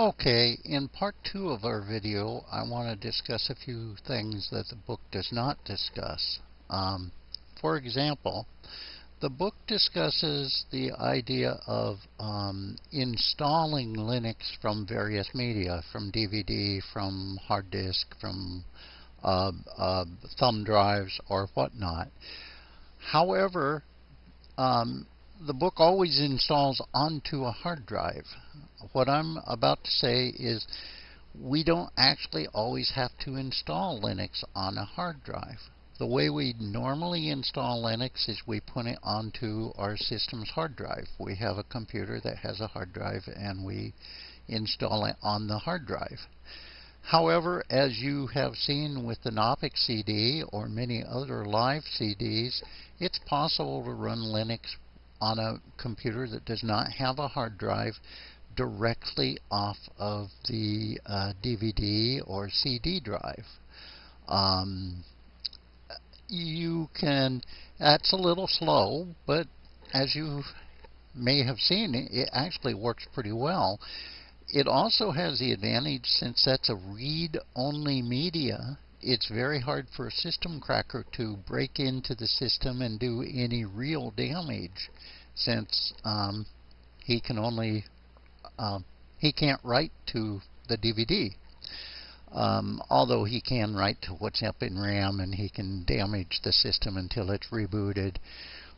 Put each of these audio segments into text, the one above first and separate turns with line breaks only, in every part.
Okay, in part two of our video, I want to discuss a few things that the book does not discuss. Um, for example, the book discusses the idea of um, installing Linux from various media, from DVD, from hard disk, from uh, uh, thumb drives, or whatnot. However, um, the book always installs onto a hard drive what I'm about to say is we don't actually always have to install Linux on a hard drive. The way we normally install Linux is we put it onto our system's hard drive. We have a computer that has a hard drive and we install it on the hard drive. However, as you have seen with the Knoppix CD or many other live CDs, it's possible to run Linux on a computer that does not have a hard drive directly off of the uh, DVD or CD drive. Um, you can, that's a little slow, but as you may have seen, it actually works pretty well. It also has the advantage, since that's a read-only media, it's very hard for a system cracker to break into the system and do any real damage, since um, he can only um, he can't write to the DVD. Um, although he can write to what's up in RAM and he can damage the system until it's rebooted.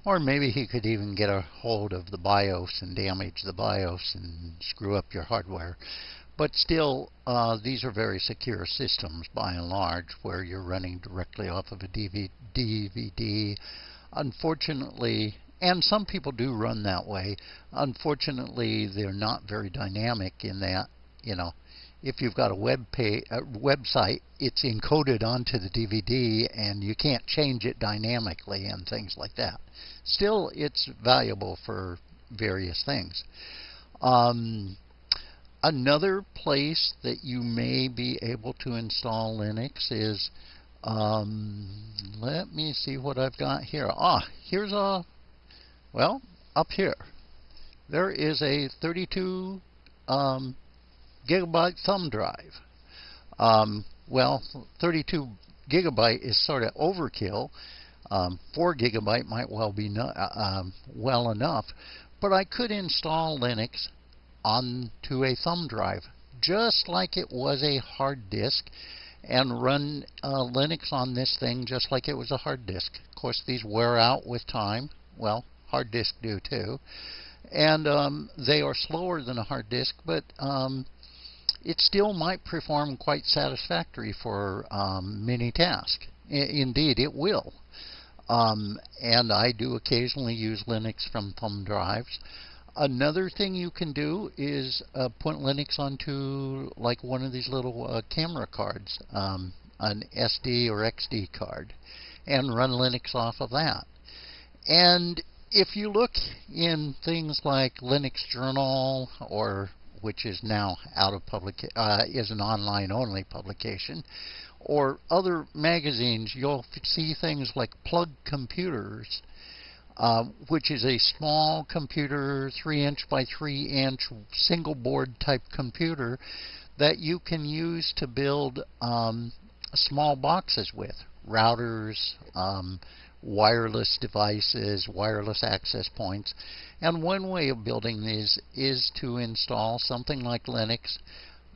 Or maybe he could even get a hold of the BIOS and damage the BIOS and screw up your hardware. But still, uh, these are very secure systems by and large where you're running directly off of a DVD. Unfortunately, and some people do run that way. Unfortunately, they're not very dynamic in that, you know, if you've got a web pay, a website, it's encoded onto the DVD and you can't change it dynamically and things like that. Still, it's valuable for various things. Um, another place that you may be able to install Linux is, um, let me see what I've got here. Ah, here's a well, up here, there is a 32 um, gigabyte thumb drive. Um, well, 32 gigabyte is sort of overkill. Um, 4 gigabyte might well be no, uh, um, well enough, but I could install Linux onto a thumb drive, just like it was a hard disk, and run uh, Linux on this thing just like it was a hard disk. Of course, these wear out with time. Well, hard disk do too. And um, they are slower than a hard disk, but um, it still might perform quite satisfactory for um, many tasks. I indeed, it will. Um, and I do occasionally use Linux from thumb drives. Another thing you can do is uh, put Linux onto like one of these little uh, camera cards, um, an SD or XD card, and run Linux off of that. And if you look in things like Linux Journal or which is now out of public uh, is an online only publication or other magazines you'll see things like plug computers uh, which is a small computer 3 inch by 3 inch single board type computer that you can use to build um, small boxes with routers um, wireless devices, wireless access points. And one way of building these is to install something like Linux.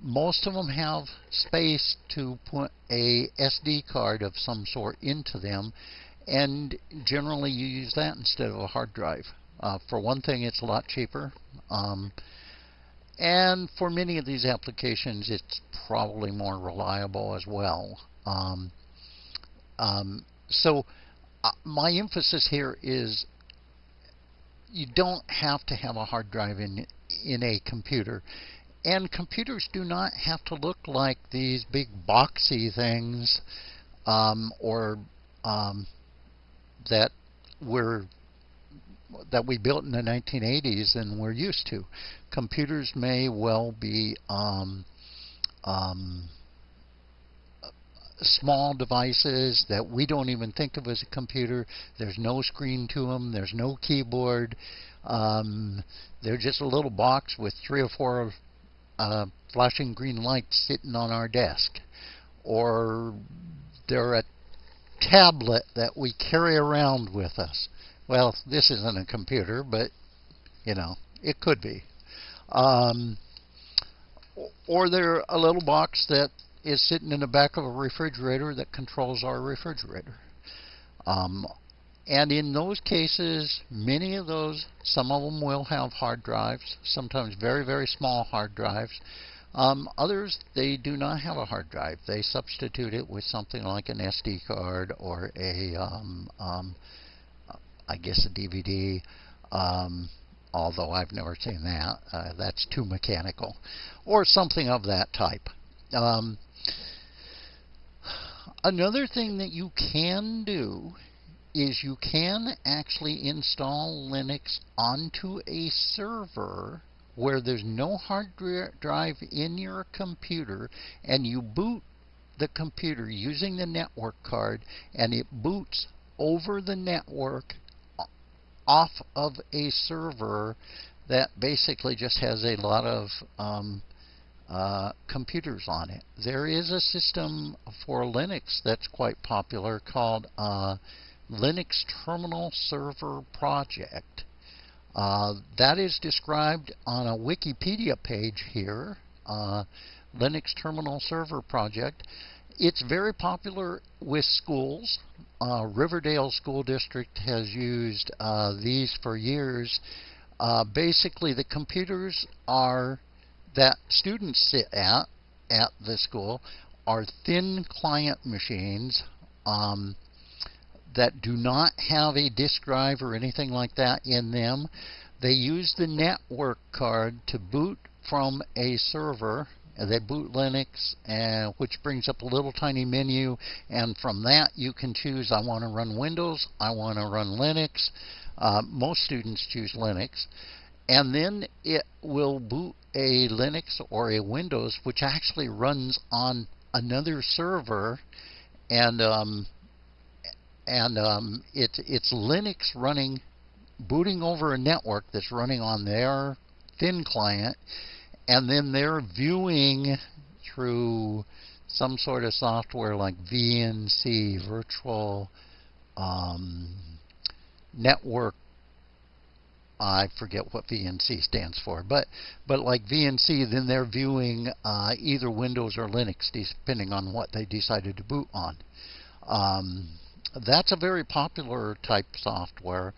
Most of them have space to put a SD card of some sort into them and generally you use that instead of a hard drive. Uh, for one thing, it's a lot cheaper. Um, and for many of these applications, it's probably more reliable as well. Um, um, so uh, my emphasis here is you don't have to have a hard drive in in a computer. And computers do not have to look like these big boxy things um, or um, that were that we built in the 1980s and we're used to. Computers may well be um, um small devices that we don't even think of as a computer. There's no screen to them. There's no keyboard. Um, they're just a little box with three or four a flashing green lights sitting on our desk, or they're a tablet that we carry around with us. Well, this isn't a computer, but you know, it could be. Um, or they're a little box that is sitting in the back of a refrigerator that controls our refrigerator. Um, and in those cases, many of those, some of them will have hard drives, sometimes very, very small hard drives. Um, others, they do not have a hard drive. They substitute it with something like an SD card or a, um, um, I guess, a DVD. Um, although I've never seen that. Uh, that's too mechanical. Or something of that type. Um, another thing that you can do is you can actually install Linux onto a server where there's no hard drive in your computer and you boot the computer using the network card and it boots over the network off of a server that basically just has a lot of um, uh, computers on it. There is a system for Linux that's quite popular called uh, Linux Terminal Server Project. Uh, that is described on a Wikipedia page here, uh, Linux Terminal Server Project. It's very popular with schools. Uh, Riverdale School District has used uh, these for years. Uh, basically, the computers are that students sit at at the school are thin client machines. Um, that do not have a disk drive or anything like that in them. They use the network card to boot from a server. They boot Linux, and, which brings up a little tiny menu, and from that you can choose I want to run Windows, I want to run Linux. Uh, most students choose Linux. And then it will boot a Linux or a Windows, which actually runs on another server. And um, and um, it's it's Linux running, booting over a network that's running on their thin client, and then they're viewing through some sort of software like VNC, Virtual um, Network. I forget what VNC stands for, but but like VNC, then they're viewing uh, either Windows or Linux, depending on what they decided to boot on. Um, that's a very popular type software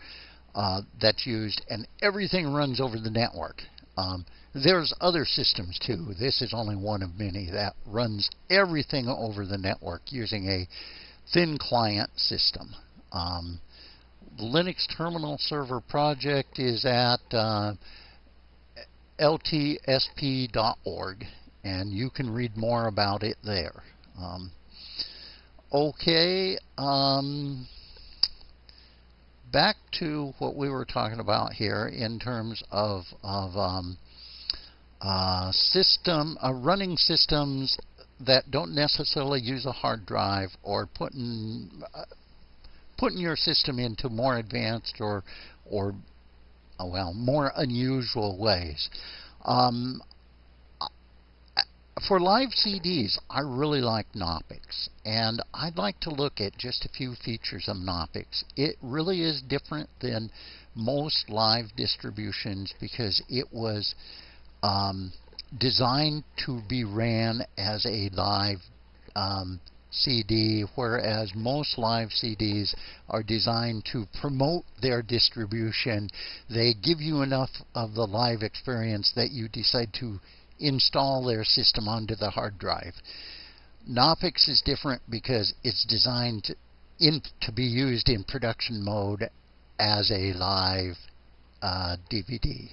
uh, that's used, and everything runs over the network. Um, there's other systems too. This is only one of many that runs everything over the network using a thin client system. Um, Linux Terminal Server Project is at uh, ltsp.org, and you can read more about it there. Um, Okay, um, back to what we were talking about here in terms of, of um, uh, system, uh, running systems that don't necessarily use a hard drive or putting uh, putting your system into more advanced or or uh, well more unusual ways. Um, for live CDs, I really like Knoppix, and I'd like to look at just a few features of Knoppix. It really is different than most live distributions because it was um, designed to be ran as a live um, CD, whereas most live CDs are designed to promote their distribution. They give you enough of the live experience that you decide to install their system onto the hard drive. Knoppix is different because it's designed to, in, to be used in production mode as a live uh, DVD.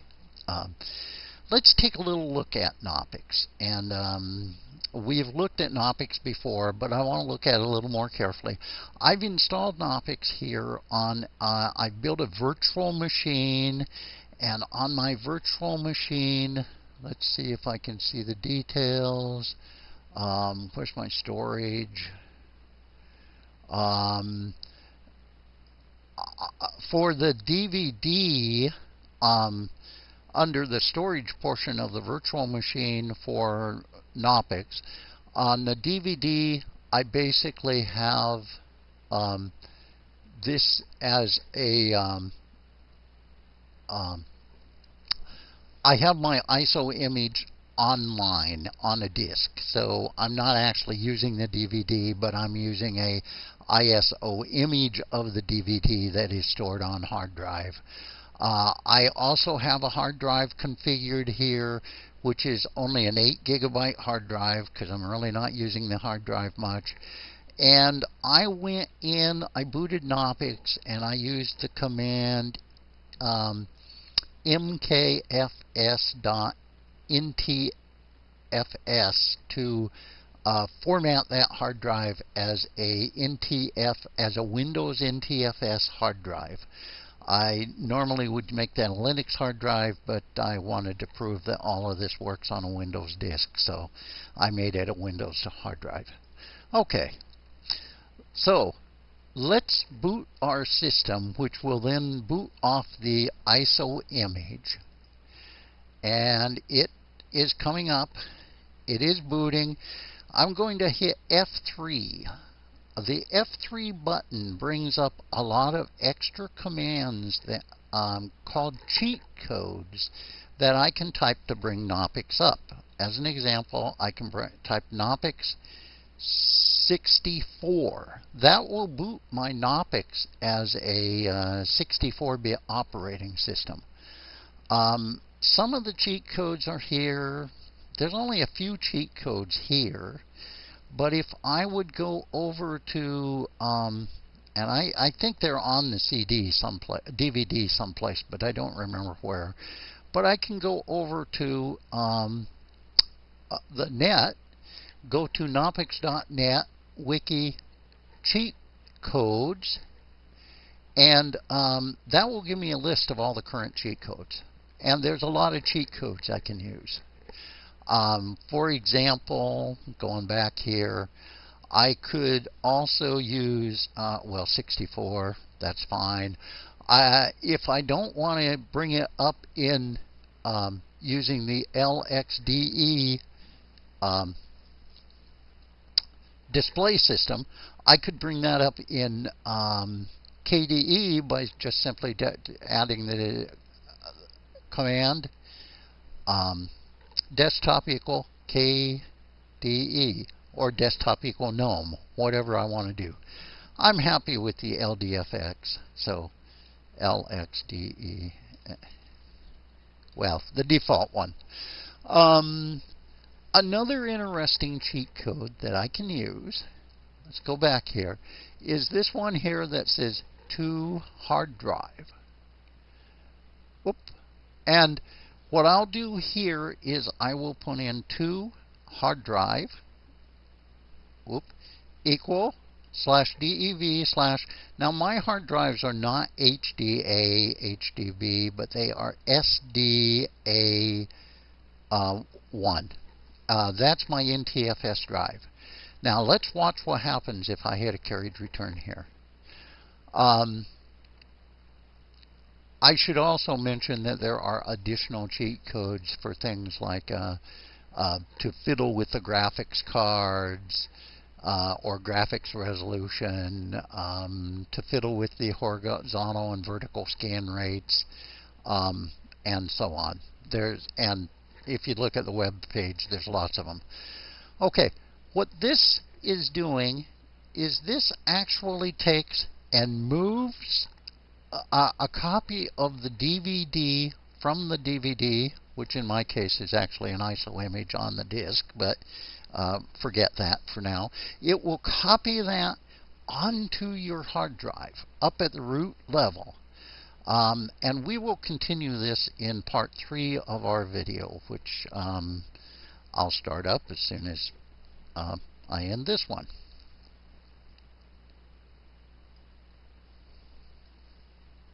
Um, let's take a little look at Knoppix. And um, we've looked at Knoppix before, but I want to look at it a little more carefully. I've installed Knoppix here on, uh, I built a virtual machine, and on my virtual machine, let's see if I can see the details. Um, where's my storage? Um, uh, for the DVD, um, under the storage portion of the virtual machine for Knoppix. On the DVD, I basically have um, this as a um, um, I have my ISO image online on a disk. So I'm not actually using the DVD, but I'm using a ISO image of the DVD that is stored on hard drive. Uh, I also have a hard drive configured here, which is only an 8 gigabyte hard drive because I'm really not using the hard drive much. And I went in, I booted Knoppix, and I used the command um, mkfs.ntfs to uh, format that hard drive as a NTF as a Windows NTFS hard drive. I normally would make that a Linux hard drive, but I wanted to prove that all of this works on a Windows disk, so I made it a Windows hard drive. Okay, so let's boot our system, which will then boot off the ISO image. And it is coming up. It is booting. I'm going to hit F3. The F3 button brings up a lot of extra commands that um, called cheat codes that I can type to bring Knoppix up. As an example, I can type Knoppix 64. That will boot my Knoppix as a 64-bit uh, operating system. Um, some of the cheat codes are here. There's only a few cheat codes here. But if I would go over to, um, and I, I think they're on the CD someplace, DVD someplace, but I don't remember where. But I can go over to um, uh, the net, go to knoppix.net wiki cheat codes, and um, that will give me a list of all the current cheat codes. And there's a lot of cheat codes I can use. Um, for example, going back here, I could also use, uh, well, 64, that's fine. Uh, if I don't want to bring it up in um, using the LXDE um, display system, I could bring that up in um, KDE by just simply adding the uh, command um, desktop equal KDE or desktop equal GNOME, whatever I want to do. I'm happy with the LDFX, so LXDE, well, the default one. Um, another interesting cheat code that I can use, let's go back here, is this one here that says to hard drive. Whoop. And what I'll do here is I will put in to hard drive whoop, equal slash DEV slash. Now my hard drives are not HDA, HDV, but they are SDA1. Uh, uh, that's my NTFS drive. Now let's watch what happens if I hit a carried return here. Um, I should also mention that there are additional cheat codes for things like uh, uh, to fiddle with the graphics cards uh, or graphics resolution, um, to fiddle with the horizontal and vertical scan rates, um, and so on. There's and if you look at the web page, there's lots of them. Okay, what this is doing is this actually takes and moves a, a copy of the DVD from the DVD, which in my case is actually an ISO image on the disk, but uh, forget that for now. It will copy that onto your hard drive up at the root level. Um, and we will continue this in part three of our video, which um, I'll start up as soon as uh, I end this one.